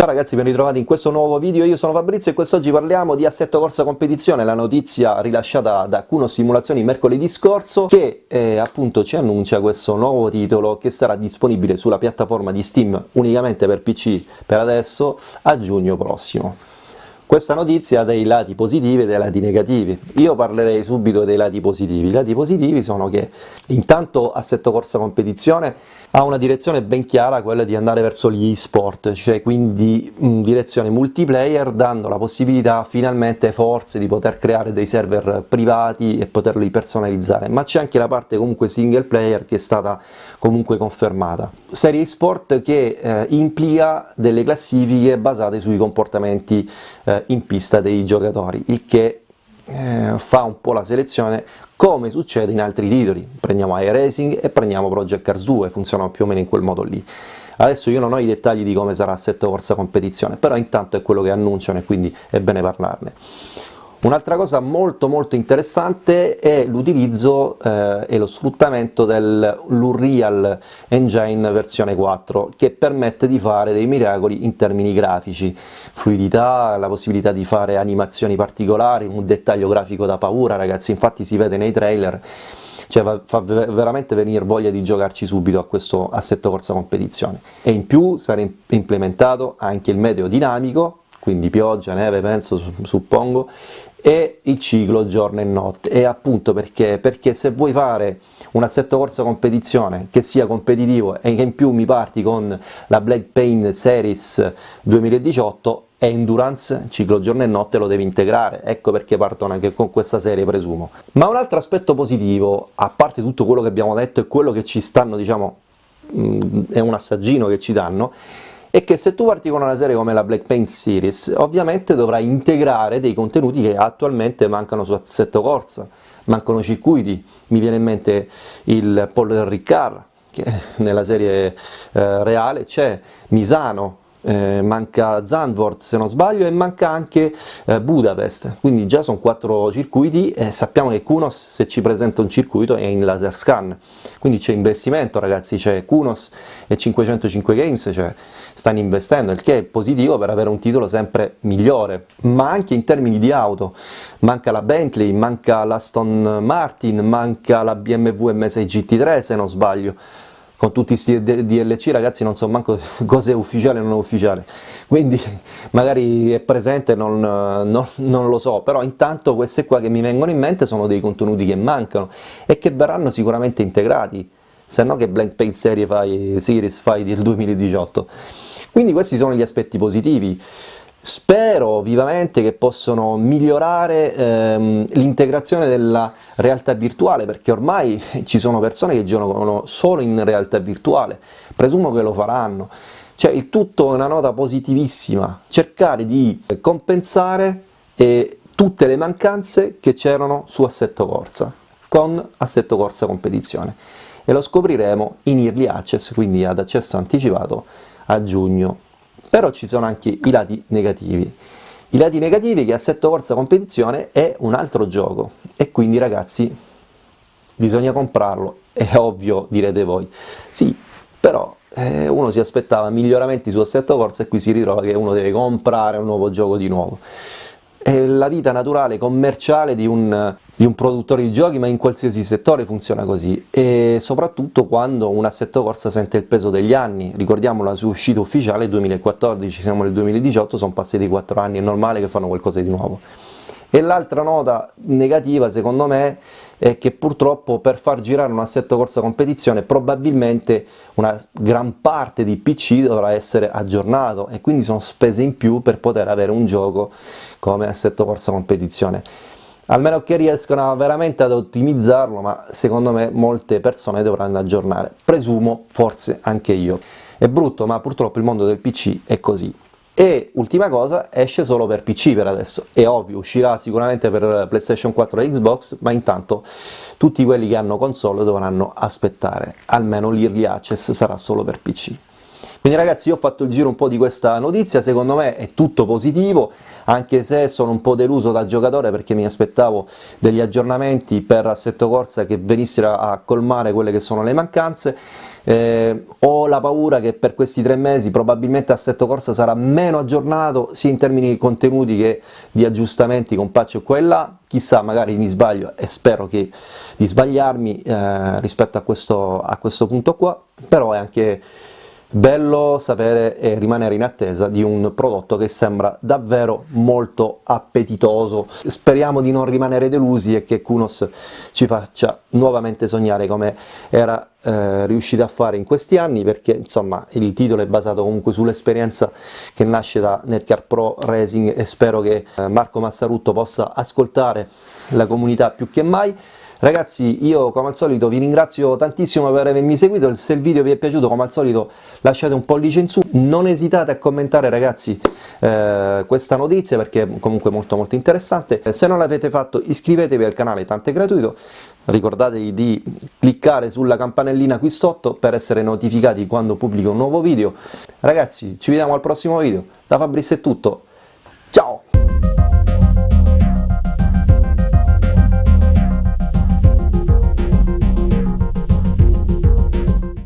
Ciao ragazzi, ben ritrovati in questo nuovo video, io sono Fabrizio e quest'oggi parliamo di Assetto Corsa Competizione, la notizia rilasciata da Kuno Simulazioni mercoledì scorso, che eh, appunto ci annuncia questo nuovo titolo che sarà disponibile sulla piattaforma di Steam unicamente per PC per adesso a giugno prossimo. Questa notizia ha dei lati positivi e dei lati negativi. Io parlerei subito dei lati positivi. I lati positivi sono che intanto Assetto Corsa Competizione ha una direzione ben chiara, quella di andare verso gli e-sport, cioè quindi in direzione multiplayer, dando la possibilità finalmente forse di poter creare dei server privati e poterli personalizzare, ma c'è anche la parte comunque single player che è stata comunque confermata. Serie e-sport che eh, implica delle classifiche basate sui comportamenti eh, in pista dei giocatori, il che eh, fa un po' la selezione come succede in altri titoli, prendiamo iRacing e prendiamo Project Cars 2, funzionano più o meno in quel modo lì. Adesso io non ho i dettagli di come sarà Assetto Corsa Competizione, però intanto è quello che annunciano e quindi è bene parlarne. Un'altra cosa molto molto interessante è l'utilizzo eh, e lo sfruttamento dell'Unreal Engine versione 4 che permette di fare dei miracoli in termini grafici, fluidità, la possibilità di fare animazioni particolari, un dettaglio grafico da paura ragazzi, infatti si vede nei trailer cioè fa veramente venire voglia di giocarci subito a questo assetto corsa competizione. E in più sarà implementato anche il meteo dinamico quindi pioggia, neve penso, suppongo, e il ciclo giorno e notte, e appunto perché? Perché se vuoi fare un assetto corsa competizione che sia competitivo e che in più mi parti con la Black Pain Series 2018 e Endurance, ciclo giorno e notte lo devi integrare, ecco perché partono anche con questa serie presumo. Ma un altro aspetto positivo, a parte tutto quello che abbiamo detto e quello che ci stanno, diciamo, mm, è un assaggino che ci danno, è che se tu parti con una serie come la Black Paint Series, ovviamente dovrai integrare dei contenuti che attualmente mancano su Assetto Corsa, mancano circuiti, mi viene in mente il Paul Ricard, che nella serie eh, reale c'è, Misano, eh, manca Zandvoort se non sbaglio e manca anche eh, Budapest, quindi già sono quattro circuiti e sappiamo che Kunos se ci presenta un circuito è in laser scan, quindi c'è investimento ragazzi, c'è Kunos e 505 Games, cioè stanno investendo, il che è positivo per avere un titolo sempre migliore, ma anche in termini di auto, manca la Bentley, manca l'Aston Martin, manca la BMW M6 GT3 se non sbaglio, con tutti questi DLC ragazzi non so manco cosa è ufficiale e non ufficiale, quindi magari è presente, non, non, non, lo so, però intanto queste qua che mi vengono in mente sono dei contenuti che mancano e che verranno sicuramente integrati, se no che Blank Paint Serie fai, Series fai del 2018. Quindi questi sono gli aspetti positivi. Spero vivamente che possano migliorare ehm, l'integrazione della realtà virtuale, perché ormai ci sono persone che giocano solo in realtà virtuale, presumo che lo faranno. Cioè il tutto è una nota positivissima, cercare di compensare eh, tutte le mancanze che c'erano su Assetto Corsa, con Assetto Corsa Competizione. E lo scopriremo in Early Access, quindi ad accesso anticipato, a giugno però ci sono anche i lati negativi. I lati negativi che Assetto Corsa Competizione è un altro gioco, e quindi ragazzi bisogna comprarlo, è ovvio direte voi. Sì, però eh, uno si aspettava miglioramenti su Assetto Corsa e qui si ritrova che uno deve comprare un nuovo gioco di nuovo è la vita naturale, commerciale di un, di un, produttore di giochi, ma in qualsiasi settore funziona così, e soprattutto quando un assetto corsa sente il peso degli anni, ricordiamo la sua uscita ufficiale 2014, siamo nel 2018, sono passati 4 anni, è normale che fanno qualcosa di nuovo. E l'altra nota negativa, secondo me, è che purtroppo per far girare un assetto corsa competizione probabilmente una gran parte di PC dovrà essere aggiornato e quindi sono spese in più per poter avere un gioco come assetto corsa competizione. Almeno che riescano veramente ad ottimizzarlo, ma secondo me molte persone dovranno aggiornare, presumo forse anche io. È brutto, ma purtroppo il mondo del PC è così. E ultima cosa, esce solo per PC per adesso, è ovvio, uscirà sicuramente per PlayStation 4 e Xbox, ma intanto tutti quelli che hanno console dovranno aspettare, almeno l'Early Access sarà solo per PC. Quindi ragazzi io ho fatto il giro un po' di questa notizia, secondo me è tutto positivo, anche se sono un po' deluso da giocatore perché mi aspettavo degli aggiornamenti per Assetto Corsa che venissero a colmare quelle che sono le mancanze, eh, ho la paura che per questi tre mesi probabilmente Assetto Corsa sarà meno aggiornato sia in termini di contenuti che di aggiustamenti con patch qua e là, chissà magari mi sbaglio e spero che, di sbagliarmi eh, rispetto a questo, a questo punto qua, però è anche Bello sapere e rimanere in attesa di un prodotto che sembra davvero molto appetitoso. Speriamo di non rimanere delusi e che Kunos ci faccia nuovamente sognare come era eh, riuscito a fare in questi anni, perché insomma il titolo è basato comunque sull'esperienza che nasce da Netcar Pro Racing e spero che eh, Marco Massarutto possa ascoltare la comunità più che mai. Ragazzi io come al solito vi ringrazio tantissimo per avermi seguito, se il video vi è piaciuto come al solito lasciate un pollice in su, non esitate a commentare ragazzi eh, questa notizia perché è comunque molto molto interessante, se non l'avete fatto iscrivetevi al canale, tanto è gratuito, ricordatevi di cliccare sulla campanellina qui sotto per essere notificati quando pubblico un nuovo video, ragazzi ci vediamo al prossimo video, da Fabrizio è tutto, ciao!